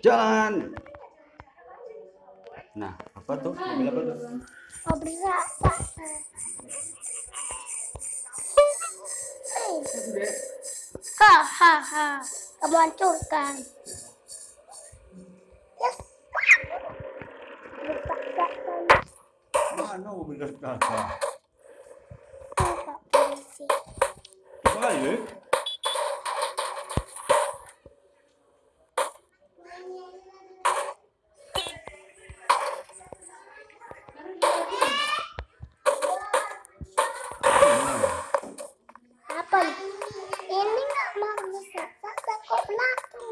Jalan. Nah, apa tuh? Mobil apa tuh? Mobil rasa. Ha ha ha. Kamu hancurkan. Yes. Mana mobil polisi. Balik.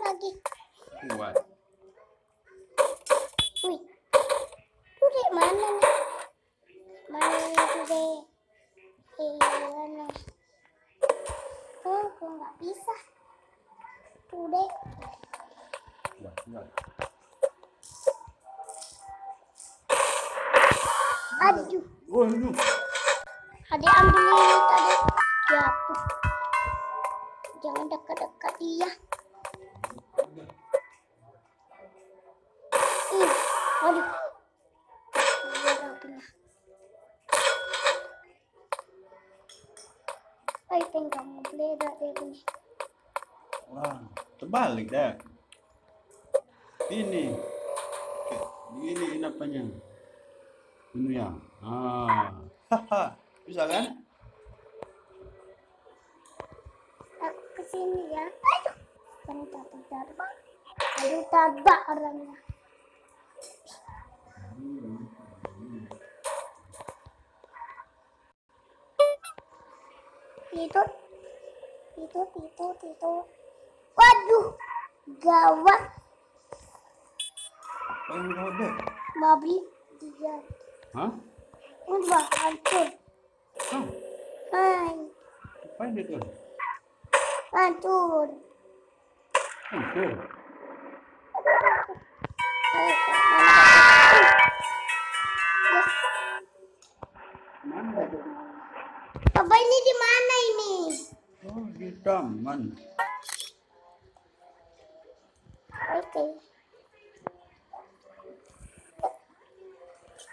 Lagi. Kuat. Wih. Tuh mana nih? Mana tuh dek? Iya nih. Oh, kok nggak bisa? Tuh. Aduh. Oh, itu. Adik ambil tadi jatuh. Jangan dekat-dekat dia. Aduh. Iya, rapinya. Ay, tinggal mau beledak deh ini. Wah, terbalik dah. Ini. Ini ini apanya? Ini ya. Ah. Haha. Bisa kan? Aku ke sini ya. Aduh. Bentar, bentar, bang. Aduh, tabak orangnya. Itu, itu, itu, itu. Waduh, gawat. Mobil dia. Hah? Udah hancur. Hah? Hai, Apa yang dia tuh? hancur. Hancur. Mana ini? Oh, di taman. Oke.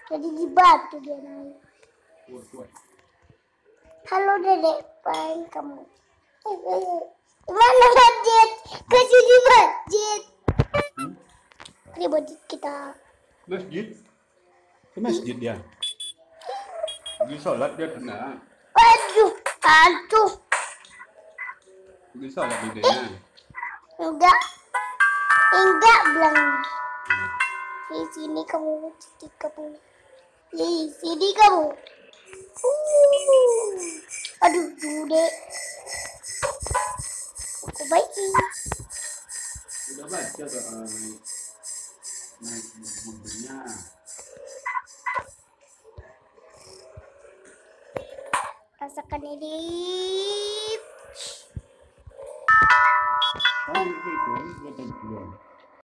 Jadi di batu dia naik. Halo dedek, paling kamu. Mana budget? Ke sini budget. Hmm? Ini budget kita. Masjid? Ke masjid dia. Pergi sholat dia kena. Waduh, aduh. Pergi sholat di dia. Enggak. Enggak bilang. Di sini kamu, di kamu. Di sini kamu. Uh. Aduh, dudek. Aku baiki. Udah baca tuh uh, naik naik. Rasakan ini. Oh.